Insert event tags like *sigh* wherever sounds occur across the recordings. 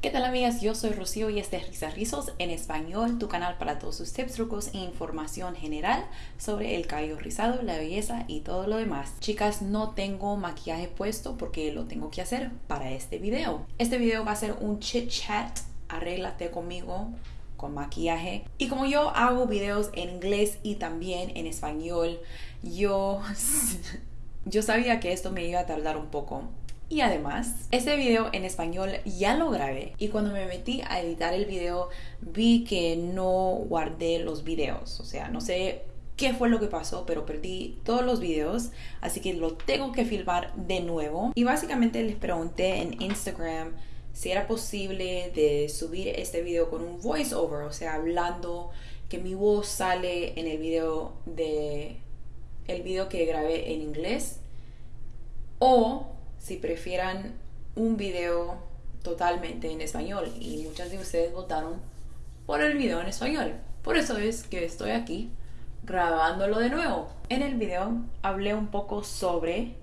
¿Qué tal amigas? Yo soy Rocío y este es Risas Rizos en español, tu canal para todos sus tips, trucos e información general sobre el cabello rizado, la belleza y todo lo demás. Chicas, no tengo maquillaje puesto porque lo tengo que hacer para este video. Este video va a ser un chit chat, arréglate conmigo con maquillaje. Y como yo hago videos en inglés y también en español, yo, *laughs* yo sabía que esto me iba a tardar un poco y además, este video en español ya lo grabé y cuando me metí a editar el video vi que no guardé los videos. O sea, no sé qué fue lo que pasó, pero perdí todos los videos, así que lo tengo que filmar de nuevo. Y básicamente les pregunté en Instagram si era posible de subir este video con un voiceover, o sea, hablando que mi voz sale en el video de el video que grabé en inglés o si prefieran un video totalmente en español y muchas de ustedes votaron por el video en español. Por eso es que estoy aquí grabándolo de nuevo. En el video hablé un poco sobre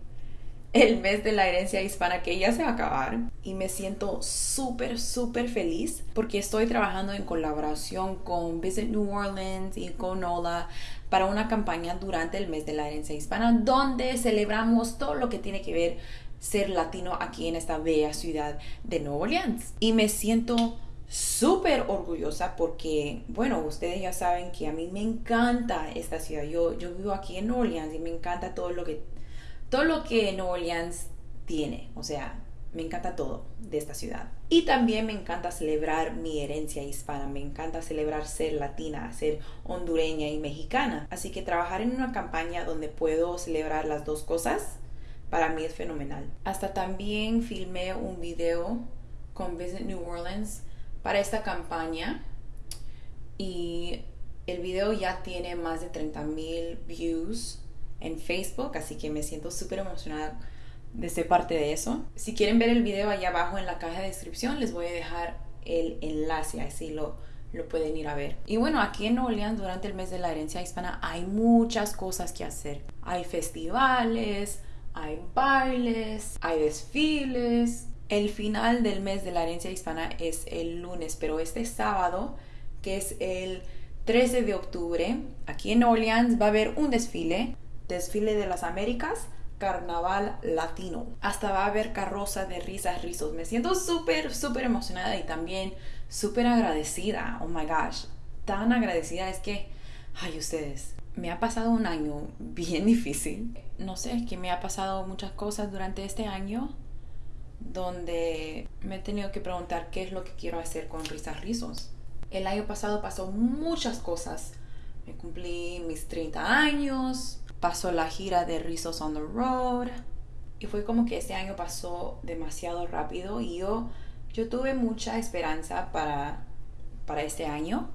el mes de la herencia hispana que ya se va a acabar y me siento súper, súper feliz porque estoy trabajando en colaboración con Visit New Orleans y con Ola para una campaña durante el mes de la herencia hispana donde celebramos todo lo que tiene que ver ser latino aquí en esta bella ciudad de Nueva Orleans. Y me siento súper orgullosa porque, bueno, ustedes ya saben que a mí me encanta esta ciudad. Yo, yo vivo aquí en Nueva Orleans y me encanta todo lo que, todo lo que Nueva Orleans tiene. O sea, me encanta todo de esta ciudad. Y también me encanta celebrar mi herencia hispana, me encanta celebrar ser latina, ser hondureña y mexicana. Así que trabajar en una campaña donde puedo celebrar las dos cosas para mí es fenomenal. Hasta también filmé un video con Visit New Orleans para esta campaña y el video ya tiene más de 30 mil views en Facebook, así que me siento súper emocionada de ser parte de eso. Si quieren ver el video allá abajo en la caja de descripción, les voy a dejar el enlace, así lo, lo pueden ir a ver. Y bueno, aquí en Orleans durante el mes de la herencia hispana hay muchas cosas que hacer. Hay festivales, hay bailes, hay desfiles. El final del mes de la herencia hispana es el lunes, pero este sábado, que es el 13 de octubre, aquí en Orleans va a haber un desfile, desfile de las Américas, carnaval latino. Hasta va a haber carroza de risas, rizos. Me siento súper, súper emocionada y también súper agradecida. Oh my gosh, tan agradecida es que, ay ustedes, me ha pasado un año *laughs* bien difícil. No sé, es que me ha pasado muchas cosas durante este año donde me he tenido que preguntar qué es lo que quiero hacer con Risas Rizos. El año pasado pasó muchas cosas. Me cumplí mis 30 años, pasó la gira de Rizos on the Road y fue como que este año pasó demasiado rápido y yo, yo tuve mucha esperanza para, para este año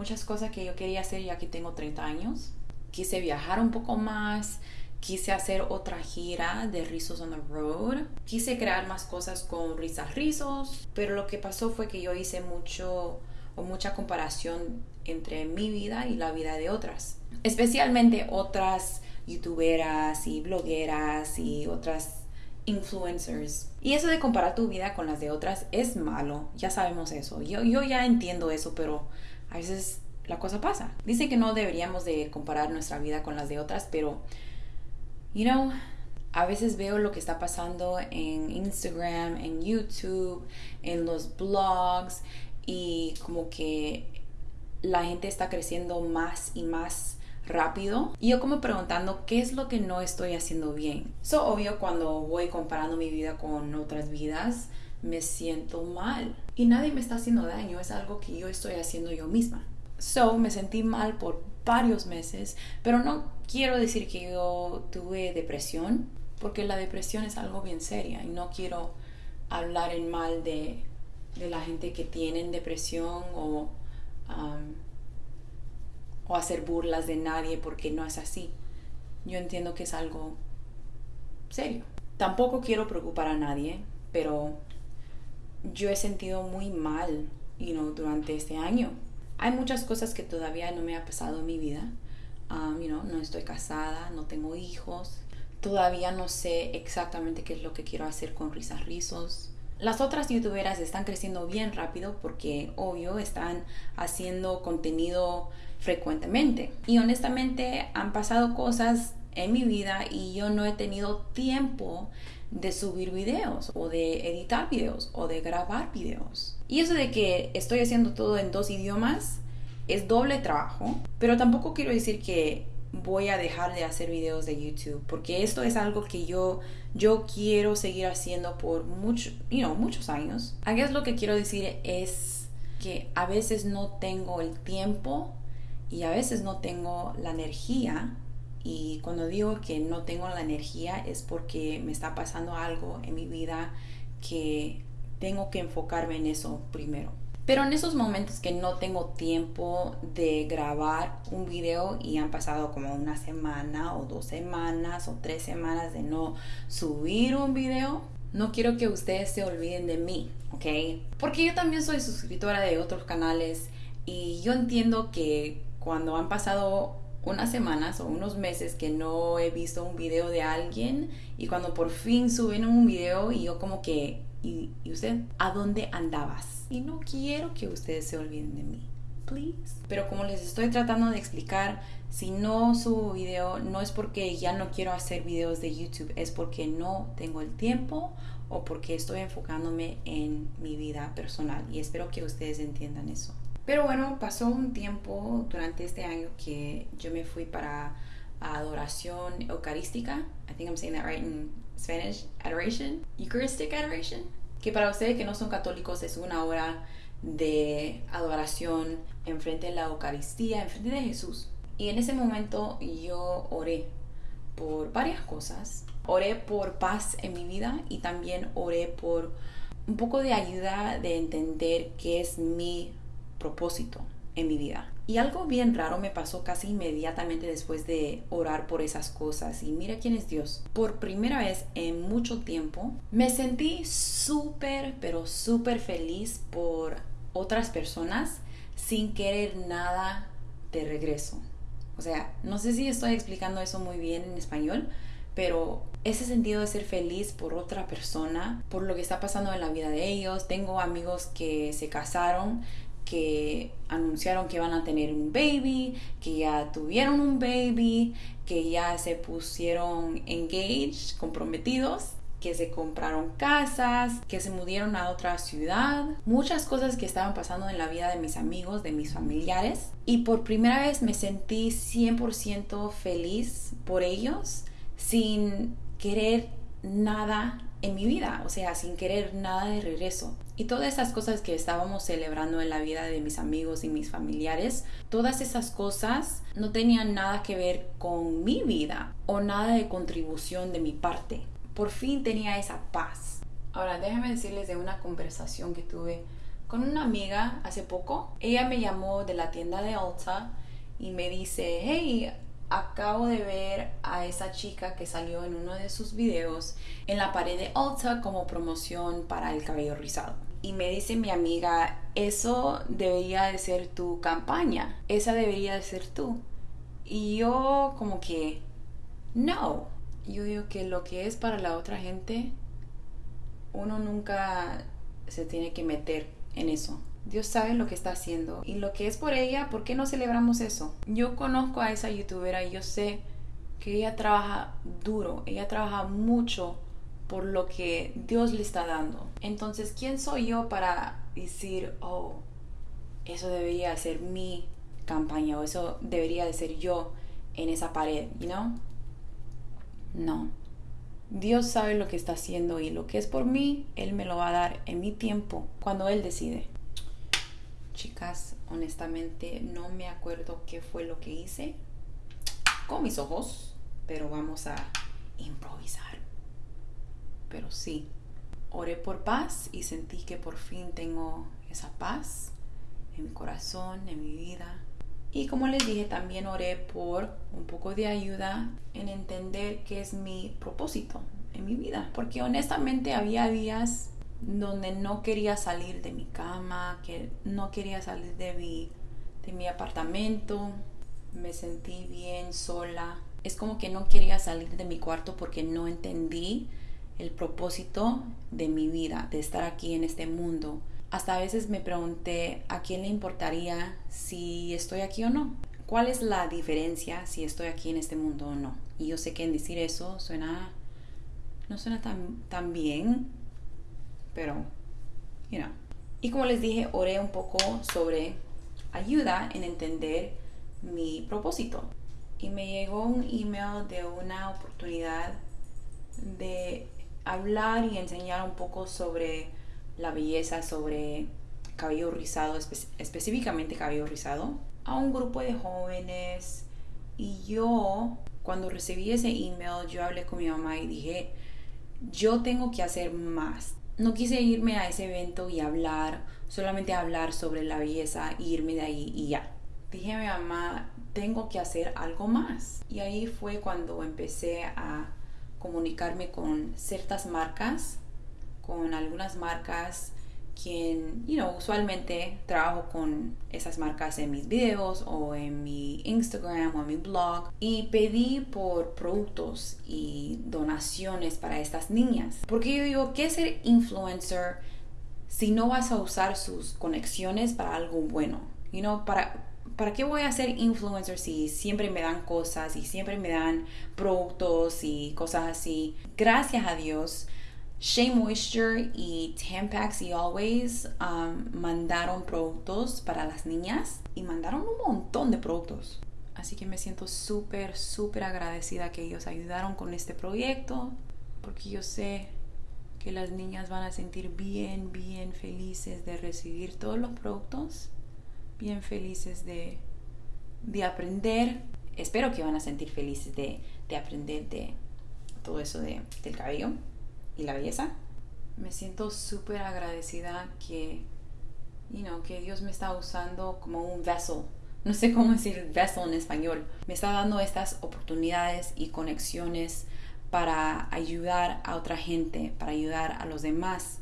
muchas cosas que yo quería hacer ya que tengo 30 años. Quise viajar un poco más, quise hacer otra gira de Rizos on the Road, quise crear más cosas con Risas Rizos, pero lo que pasó fue que yo hice mucho o mucha comparación entre mi vida y la vida de otras, especialmente otras youtuberas y blogueras y otras influencers. Y eso de comparar tu vida con las de otras es malo, ya sabemos eso. Yo, yo ya entiendo eso, pero a veces la cosa pasa. Dicen que no deberíamos de comparar nuestra vida con las de otras, pero, you know, a veces veo lo que está pasando en Instagram, en YouTube, en los blogs y como que la gente está creciendo más y más rápido y yo como preguntando qué es lo que no estoy haciendo bien. So obvio cuando voy comparando mi vida con otras vidas me siento mal y nadie me está haciendo daño, es algo que yo estoy haciendo yo misma. So, me sentí mal por varios meses, pero no quiero decir que yo tuve depresión, porque la depresión es algo bien seria y no quiero hablar en mal de, de la gente que tienen depresión o, um, o hacer burlas de nadie porque no es así. Yo entiendo que es algo serio. Tampoco quiero preocupar a nadie, pero yo he sentido muy mal you know, durante este año. Hay muchas cosas que todavía no me ha pasado en mi vida. Um, you know, no estoy casada, no tengo hijos. Todavía no sé exactamente qué es lo que quiero hacer con risas rizos. Las otras youtuberas están creciendo bien rápido porque, obvio, están haciendo contenido frecuentemente. Y honestamente han pasado cosas en mi vida y yo no he tenido tiempo de subir videos o de editar videos o de grabar videos. Y eso de que estoy haciendo todo en dos idiomas es doble trabajo, pero tampoco quiero decir que voy a dejar de hacer videos de YouTube, porque esto es algo que yo, yo quiero seguir haciendo por mucho, you muchos años. Aquí es lo que quiero decir es que a veces no tengo el tiempo y a veces no tengo la energía. Y cuando digo que no tengo la energía es porque me está pasando algo en mi vida que tengo que enfocarme en eso primero. Pero en esos momentos que no tengo tiempo de grabar un video y han pasado como una semana o dos semanas o tres semanas de no subir un video, no quiero que ustedes se olviden de mí, ¿ok? Porque yo también soy suscriptora de otros canales y yo entiendo que cuando han pasado unas semanas o unos meses que no he visto un video de alguien y cuando por fin suben un video y yo como que ¿Y, usted? ¿A dónde andabas? Y no quiero que ustedes se olviden de mí. Please. Pero como les estoy tratando de explicar, si no subo video, no es porque ya no quiero hacer videos de YouTube, es porque no tengo el tiempo o porque estoy enfocándome en mi vida personal. Y espero que ustedes entiendan eso. Pero bueno, pasó un tiempo durante este año que yo me fui para adoración eucarística. I think I'm saying that right in Spanish. Adoration. Eucharistic adoration. Que para ustedes que no son católicos es una hora de adoración enfrente de la Eucaristía, enfrente de Jesús. Y en ese momento yo oré por varias cosas. Oré por paz en mi vida y también oré por un poco de ayuda de entender qué es mi propósito en mi vida. Y algo bien raro me pasó casi inmediatamente después de orar por esas cosas. Y mira quién es Dios. Por primera vez en mucho tiempo me sentí súper, pero súper feliz por otras personas sin querer nada de regreso. O sea, no sé si estoy explicando eso muy bien en español, pero ese sentido de ser feliz por otra persona, por lo que está pasando en la vida de ellos. Tengo amigos que se casaron que anunciaron que van a tener un baby, que ya tuvieron un baby, que ya se pusieron engaged, comprometidos, que se compraron casas, que se mudieron a otra ciudad, muchas cosas que estaban pasando en la vida de mis amigos, de mis familiares. Y por primera vez me sentí 100% feliz por ellos, sin querer nada en mi vida, o sea, sin querer nada de regreso. Y todas esas cosas que estábamos celebrando en la vida de mis amigos y mis familiares, todas esas cosas no tenían nada que ver con mi vida o nada de contribución de mi parte. Por fin tenía esa paz. Ahora, déjenme decirles de una conversación que tuve con una amiga hace poco. Ella me llamó de la tienda de Ulta y me dice, hey, acabo de ver a esa chica que salió en uno de sus videos en la pared de Ulta como promoción para el cabello rizado. Y me dice mi amiga, eso debería de ser tu campaña, esa debería de ser tú. Y yo como que, no. Yo digo que lo que es para la otra gente, uno nunca se tiene que meter en eso. Dios sabe lo que está haciendo y lo que es por ella, ¿por qué no celebramos eso? Yo conozco a esa youtubera y yo sé que ella trabaja duro, ella trabaja mucho por lo que Dios le está dando. Entonces, ¿quién soy yo para decir, oh, eso debería ser mi campaña o eso debería de ser yo en esa pared, you know? No. Dios sabe lo que está haciendo y lo que es por mí, Él me lo va a dar en mi tiempo, cuando Él decide. Chicas, honestamente no me acuerdo qué fue lo que hice con mis ojos, pero vamos a improvisar. Pero sí, oré por paz y sentí que por fin tengo esa paz en mi corazón, en mi vida. Y como les dije, también oré por un poco de ayuda en entender qué es mi propósito en mi vida. Porque honestamente había días donde no quería salir de mi cama, que no quería salir de mi, de mi apartamento, me sentí bien sola. Es como que no quería salir de mi cuarto porque no entendí el propósito de mi vida, de estar aquí en este mundo. Hasta a veces me pregunté a quién le importaría si estoy aquí o no. ¿Cuál es la diferencia si estoy aquí en este mundo o no? Y yo sé que en decir eso suena, no suena tan, tan bien, pero, you. Y como les dije, oré un poco sobre ayuda en entender mi propósito. Y me llegó un email de una oportunidad de hablar y enseñar un poco sobre la belleza, sobre cabello rizado, específicamente cabello rizado, a un grupo de jóvenes. Y yo, cuando recibí ese email, yo hablé con mi mamá y dije, yo tengo que hacer más. No quise irme a ese evento y hablar, solamente hablar sobre la belleza irme de ahí y ya. Dije a mi mamá, tengo que hacer algo más. Y ahí fue cuando empecé a comunicarme con ciertas marcas, con algunas marcas quien, you know, usualmente trabajo con esas marcas en mis videos o en mi Instagram o en mi blog y pedí por productos y donaciones para estas niñas. Porque yo digo, ¿qué es ser influencer si no vas a usar sus conexiones para algo bueno? You know, para, ¿para qué voy a ser influencer si siempre me dan cosas y siempre me dan productos y cosas así? Gracias a Dios Shea Moisture y Tampax y Always um, mandaron productos para las niñas y mandaron un montón de productos. Así que me siento súper, súper agradecida que ellos ayudaron con este proyecto porque yo sé que las niñas van a sentir bien, bien felices de recibir todos los productos, bien felices de, de aprender. Espero que van a sentir felices de, de aprender de todo eso de, del cabello y la belleza. Me siento súper agradecida que, you know, que Dios me está usando como un vessel. No sé cómo decir vessel en español. Me está dando estas oportunidades y conexiones para ayudar a otra gente, para ayudar a los demás.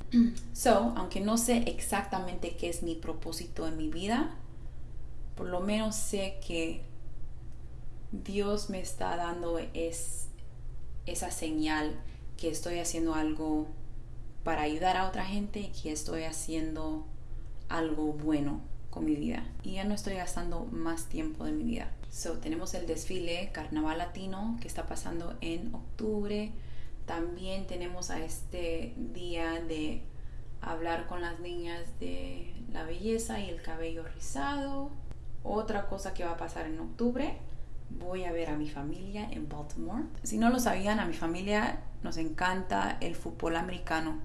So, aunque no sé exactamente qué es mi propósito en mi vida, por lo menos sé que Dios me está dando es, esa señal que estoy haciendo algo para ayudar a otra gente y que estoy haciendo algo bueno con mi vida y ya no estoy gastando más tiempo de mi vida. So, tenemos el desfile Carnaval Latino que está pasando en octubre. También tenemos a este día de hablar con las niñas de la belleza y el cabello rizado. Otra cosa que va a pasar en octubre voy a ver a mi familia en Baltimore. Si no lo sabían, a mi familia nos encanta el fútbol americano.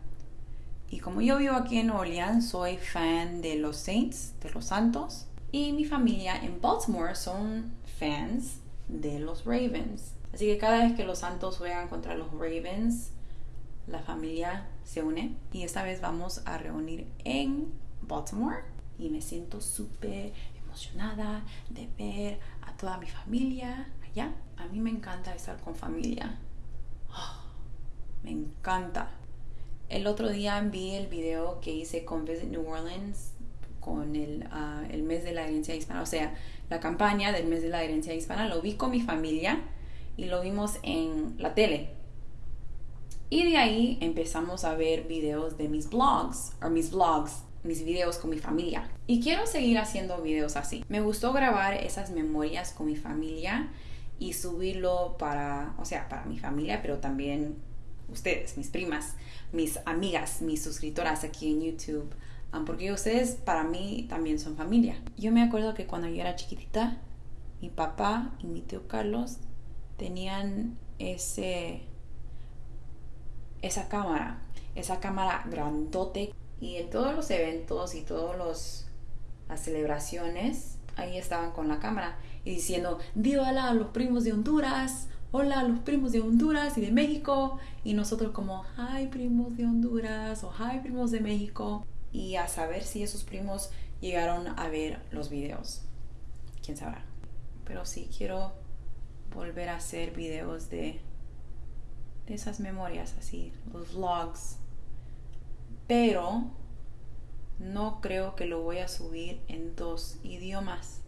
Y como yo vivo aquí en Orleans, soy fan de los Saints, de los Santos. Y mi familia en Baltimore son fans de los Ravens. Así que cada vez que los Santos juegan contra los Ravens, la familia se une. Y esta vez vamos a reunir en Baltimore. Y me siento súper emocionada de ver a toda mi familia allá. A mí me encanta estar con familia. Oh, me encanta. El otro día vi el video que hice con Visit New Orleans con el, ah, el mes de la herencia hispana, o sea, la campaña del mes de la herencia hispana. Lo vi con mi familia y lo vimos en la tele. Y de ahí empezamos a ver videos de mis blogs, o mis vlogs, mis videos con mi familia. Y quiero seguir haciendo videos así. Me gustó grabar esas memorias con mi familia y subirlo para, o sea, para mi familia, pero también ustedes, mis primas, mis amigas, mis suscriptoras aquí en YouTube, um, porque ustedes para mí también son familia. Yo me acuerdo que cuando yo era chiquitita, mi papá y mi tío Carlos tenían ese esa cámara, esa cámara grandote y en todos los eventos y todas las celebraciones, ahí estaban con la cámara y diciendo, hola a los primos de Honduras, hola a los primos de Honduras y de México. Y nosotros como, hi primos de Honduras o hi primos de México. Y a saber si esos primos llegaron a ver los videos. Quién sabrá. Pero sí quiero volver a hacer videos de, de esas memorias así, los vlogs pero no creo que lo voy a subir en dos idiomas.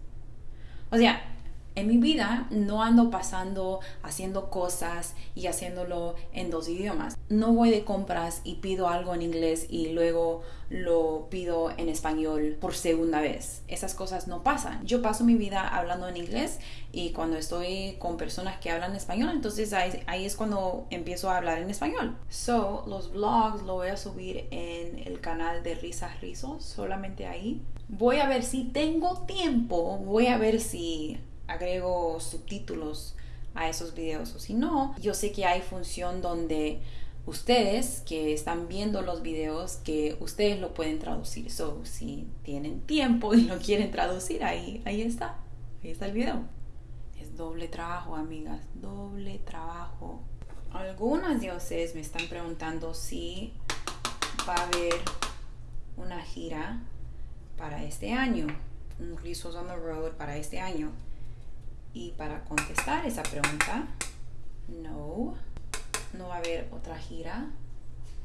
O sea, En mi vida no ando pasando haciendo cosas y haciéndolo en dos idiomas. No voy de compras y pido algo en inglés y luego lo pido en español por segunda vez. Esas cosas no pasan. Yo paso mi vida hablando en inglés y cuando estoy con personas que hablan español, entonces ahí, ahí es cuando empiezo a hablar en español. So, los vlogs lo voy a subir en el canal de Risas Rizos, solamente ahí. Voy a ver si tengo tiempo, voy a ver si agrego subtítulos a esos videos o si no, yo sé que hay función donde ustedes que están viendo los videos que ustedes lo pueden traducir. So, si tienen tiempo y lo quieren traducir, ahí, ahí está. Ahí está el video. Es doble trabajo, amigas. Doble trabajo. Algunas de ustedes me están preguntando si va a haber una gira para este año. Un Rizos on the Road para este año. Y para contestar esa pregunta, no, no va a haber otra gira.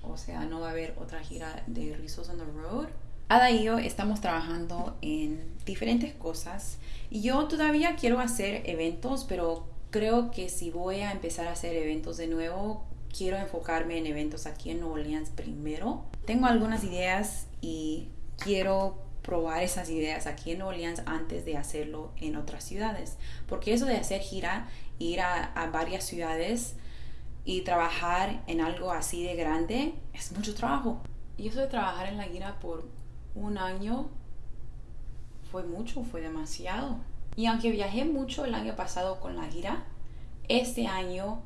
O sea, no va a haber otra gira de Rizos on the Road. Ada y yo estamos trabajando en diferentes cosas. Y yo todavía quiero hacer eventos, pero creo que si voy a empezar a hacer eventos de nuevo, quiero enfocarme en eventos aquí en Nueva Orleans primero. Tengo algunas ideas y quiero probar esas ideas aquí en Nueva Orleans antes de hacerlo en otras ciudades. Porque eso de hacer gira, ir a, varias ciudades y trabajar en algo así de grande es mucho trabajo. Y eso de trabajar en la gira por un año fue mucho, fue demasiado. Y aunque viajé mucho el año pasado con la gira, este año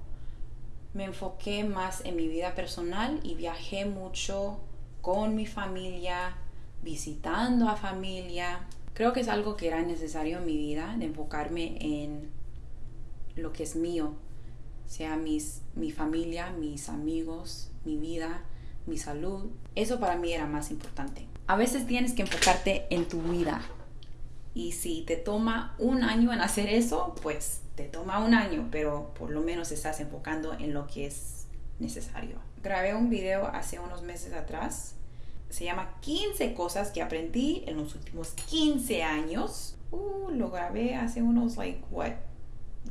me enfoqué más en mi vida personal y viajé mucho con mi familia, visitando a familia. Creo que es algo que era necesario en mi vida, de enfocarme en lo que es mío, sea mis, mi familia, mis amigos, mi vida, mi salud. Eso para mí era más importante. A veces tienes que enfocarte en tu vida. Y si te toma un año en hacer eso, pues te toma un año, pero por lo menos estás enfocando en lo que es necesario. Grabé un video hace unos meses atrás se llama 15 cosas que aprendí en los últimos 15 años. Uh, lo grabé hace unos, like, what,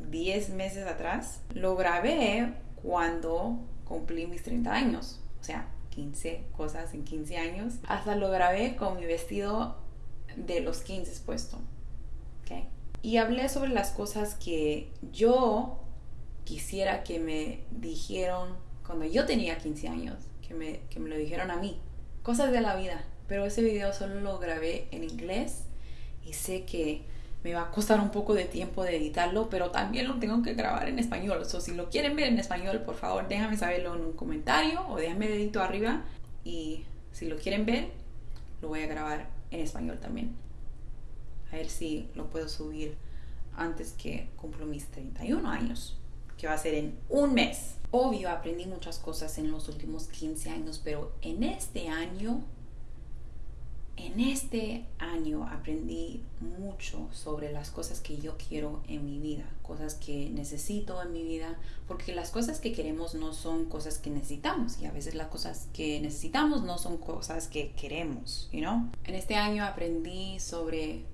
10 meses atrás. Lo grabé cuando cumplí mis 30 años. O sea, 15 cosas en 15 años. Hasta lo grabé con mi vestido de los 15 puesto. ¿Okay? Y hablé sobre las cosas que yo quisiera que me dijeron cuando yo tenía 15 años. Que me, que me lo dijeron a mí cosas de la vida. Pero ese video solo lo grabé en inglés y sé que me va a costar un poco de tiempo de editarlo, pero también lo tengo que grabar en español. O sea, si lo quieren ver en español, por favor, déjame saberlo en un comentario o déjame dedito arriba. Y si lo quieren ver, lo voy a grabar en español también. A ver si lo puedo subir antes que cumplo mis 31 años, que va a ser en un mes. Obvio, aprendí muchas cosas en los últimos 15 años, pero en este año, en este año aprendí mucho sobre las cosas que yo quiero en mi vida, cosas que necesito en mi vida, porque las cosas que queremos no son cosas que necesitamos y a veces las cosas que necesitamos no son cosas que queremos, you know? En este año aprendí sobre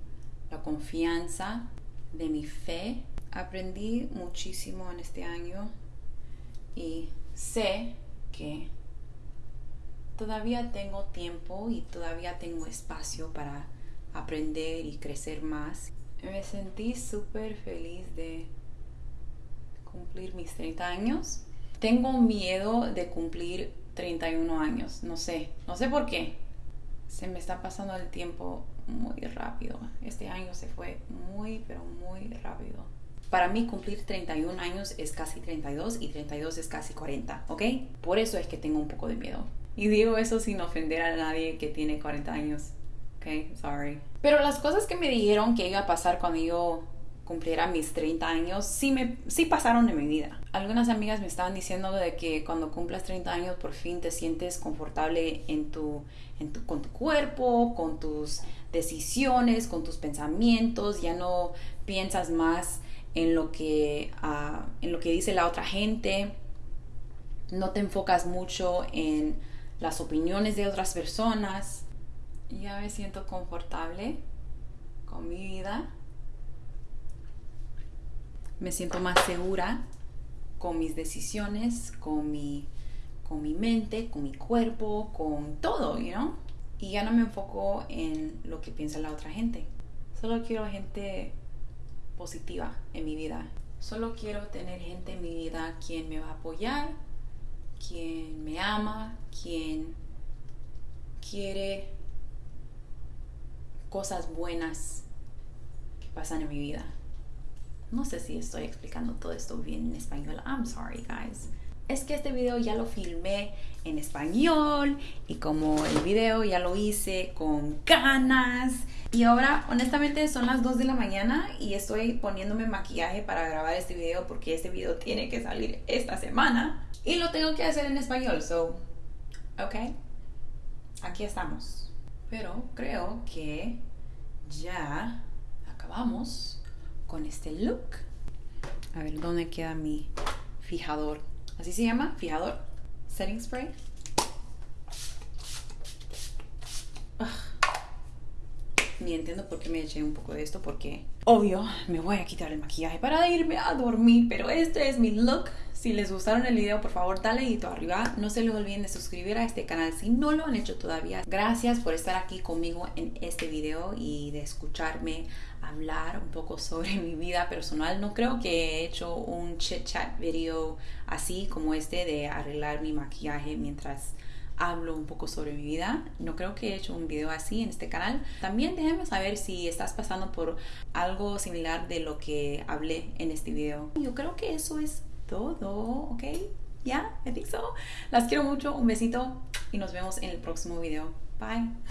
la confianza de mi fe. Aprendí muchísimo en este año y sé que todavía tengo tiempo y todavía tengo espacio para aprender y crecer más. Me sentí súper feliz de cumplir mis 30 años. Tengo miedo de cumplir 31 años, no sé, no sé por qué. Se me está pasando el tiempo muy rápido. Este año se fue muy, pero muy rápido. Para mí cumplir 31 años es casi 32 y 32 es casi 40, ¿ok? Por eso es que tengo un poco de miedo. Y digo eso sin ofender a nadie que tiene 40 años, ¿ok? Sorry. Pero las cosas que me dijeron que iba a pasar cuando yo cumpliera mis 30 años, sí, me, sí pasaron en mi vida. Algunas amigas me estaban diciendo de que cuando cumplas 30 años por fin te sientes confortable en tu, en tu, con tu cuerpo, con tus decisiones, con tus pensamientos, ya no piensas más en lo que, ah, en lo que dice la otra gente, no te enfocas mucho en las opiniones de otras personas. Ya me siento confortable con mi vida. me siento más segura con mis decisiones, con mi, con mi mente, con mi cuerpo, con todo, you? Y ya no me enfoco en lo que piensa la otra gente. Solo quiero gente positiva en mi vida. Solo quiero tener gente en mi vida quien me va a apoyar, quien me ama, quien quiere cosas buenas que pasan en mi vida. No sé si estoy explicando todo esto bien en español. I'm sorry, guys. Es que este video ya lo filmé en español y como el video ya lo hice con ganas. Y ahora, honestamente, son las 2 de la mañana y estoy poniéndome maquillaje para grabar este video porque este video tiene que salir esta semana. Y lo tengo que hacer en español, so, ok. Aquí estamos. Pero creo que ya acabamos con este look. A ver, ¿dónde queda mi fijador? ¿Así se llama? ¿Fijador? ¿Setting spray? Ni entiendo por qué me eché un poco de esto, porque obvio me voy a quitar el maquillaje para irme a dormir, pero este es mi look. Si les gustaron el video, por favor dale dedito arriba. No se les olviden de suscribir a este canal si no lo han hecho todavía. Gracias por estar aquí conmigo en este video y de escucharme hablar un poco sobre mi vida personal. No creo que he hecho un chit chat video así como este de arreglar mi maquillaje mientras hablo un poco sobre mi vida. No creo que he hecho un video así en este canal. También déjenme saber si estás pasando por algo similar de lo que hablé en este video. Yo creo que eso es todo, ¿ok? Ya, yeah, think so. Las quiero mucho, un besito y nos vemos en el próximo video. Bye.